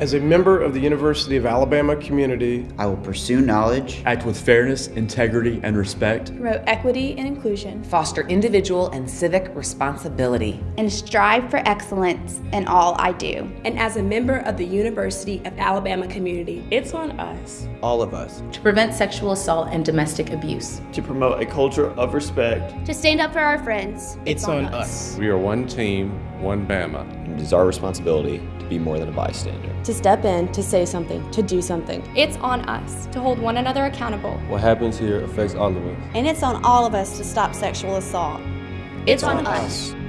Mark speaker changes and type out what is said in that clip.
Speaker 1: As a member of the University of Alabama community,
Speaker 2: I will pursue knowledge,
Speaker 3: act with fairness, integrity, and respect,
Speaker 4: promote equity and inclusion,
Speaker 5: foster individual and civic responsibility,
Speaker 6: and strive for excellence in all I do.
Speaker 7: And as a member of the University of Alabama community, it's on us,
Speaker 8: all of us,
Speaker 9: to prevent sexual assault and domestic abuse,
Speaker 10: to promote a culture of respect,
Speaker 6: to stand up for our friends.
Speaker 8: It's, it's on, on us.
Speaker 11: us. We are one team, one Bama.
Speaker 12: And it is our responsibility to be more than a bystander.
Speaker 13: To step in, to say something, to do something.
Speaker 4: It's on us to hold one another accountable.
Speaker 14: What happens here affects all of us.
Speaker 15: And it's on all of us to stop sexual assault.
Speaker 4: It's, it's on, on us. us.